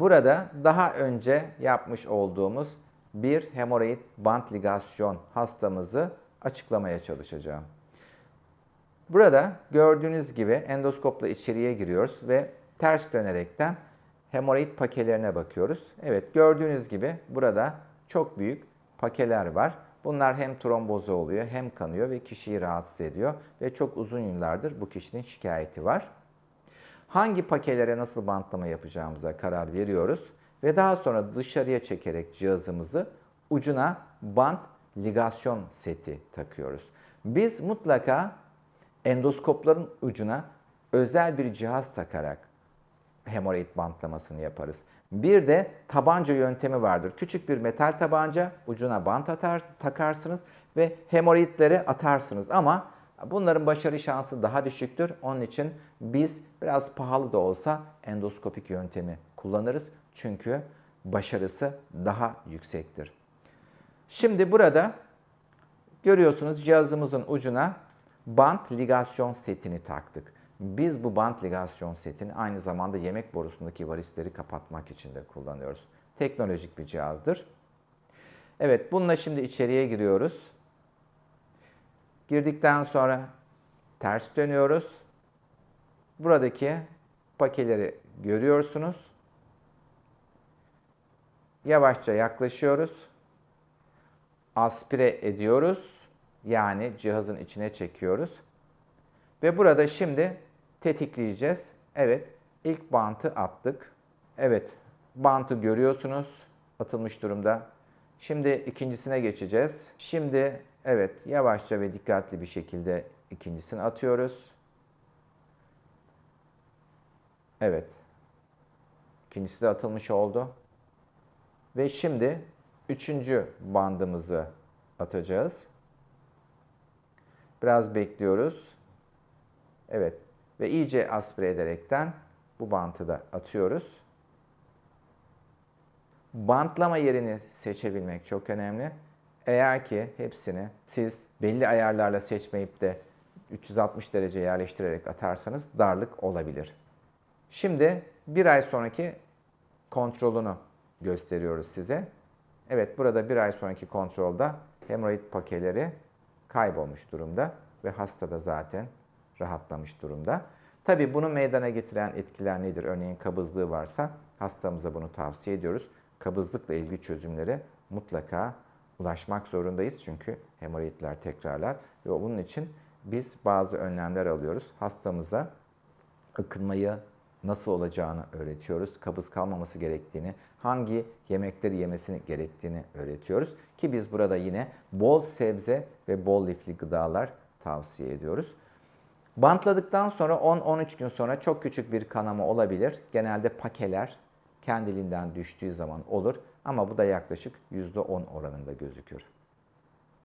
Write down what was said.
Burada daha önce yapmış olduğumuz bir hemoroid bant ligasyon hastamızı açıklamaya çalışacağım. Burada gördüğünüz gibi endoskopla içeriye giriyoruz ve ters dönerekten hemoroid pakelerine bakıyoruz. Evet gördüğünüz gibi burada çok büyük pakeler var. Bunlar hem trombozu oluyor hem kanıyor ve kişiyi rahatsız ediyor ve çok uzun yıllardır bu kişinin şikayeti var. Hangi pakelere nasıl bantlama yapacağımıza karar veriyoruz ve daha sonra dışarıya çekerek cihazımızı ucuna bant ligasyon seti takıyoruz. Biz mutlaka endoskopların ucuna özel bir cihaz takarak hemoroid bantlamasını yaparız. Bir de tabanca yöntemi vardır. Küçük bir metal tabanca ucuna bant atar, takarsınız ve hemoroidleri atarsınız ama bunların başarı şansı daha düşüktür. Onun için biz biraz pahalı da olsa endoskopik yöntemi kullanırız. Çünkü başarısı daha yüksektir. Şimdi burada görüyorsunuz cihazımızın ucuna bant ligasyon setini taktık. Biz bu bant ligasyon setini aynı zamanda yemek borusundaki varisleri kapatmak için de kullanıyoruz. Teknolojik bir cihazdır. Evet bununla şimdi içeriye giriyoruz. Girdikten sonra ters dönüyoruz. Buradaki pakeleri görüyorsunuz. Yavaşça yaklaşıyoruz. Aspire ediyoruz. Yani cihazın içine çekiyoruz. Ve burada şimdi tetikleyeceğiz. Evet, ilk bantı attık. Evet, bantı görüyorsunuz. Atılmış durumda. Şimdi ikincisine geçeceğiz. Şimdi evet, yavaşça ve dikkatli bir şekilde ikincisini atıyoruz. Evet. İkincisi de atılmış oldu. Ve şimdi üçüncü bandımızı atacağız. Biraz bekliyoruz. Evet. Ve iyice aspire ederekten bu bantı da atıyoruz. Bantlama yerini seçebilmek çok önemli. Eğer ki hepsini siz belli ayarlarla seçmeyip de 360 derece yerleştirerek atarsanız darlık olabilir. Şimdi bir ay sonraki kontrolünü gösteriyoruz size. Evet burada bir ay sonraki kontrolda hemoroid pakeleri kaybolmuş durumda ve hasta da zaten rahatlamış durumda. Tabi bunu meydana getiren etkiler nedir? Örneğin kabızlığı varsa hastamıza bunu tavsiye ediyoruz. Kabızlıkla ilgili çözümlere mutlaka ulaşmak zorundayız. Çünkü hemoroidler tekrarlar ve bunun için biz bazı önlemler alıyoruz. Hastamıza ıkınmayı nasıl olacağını öğretiyoruz. Kabız kalmaması gerektiğini, hangi yemekleri yemesini gerektiğini öğretiyoruz. Ki biz burada yine bol sebze ve bol lifli gıdalar tavsiye ediyoruz. Bantladıktan sonra 10-13 gün sonra çok küçük bir kanama olabilir. Genelde pakeler kendiliğinden düştüğü zaman olur ama bu da yaklaşık %10 oranında gözükür.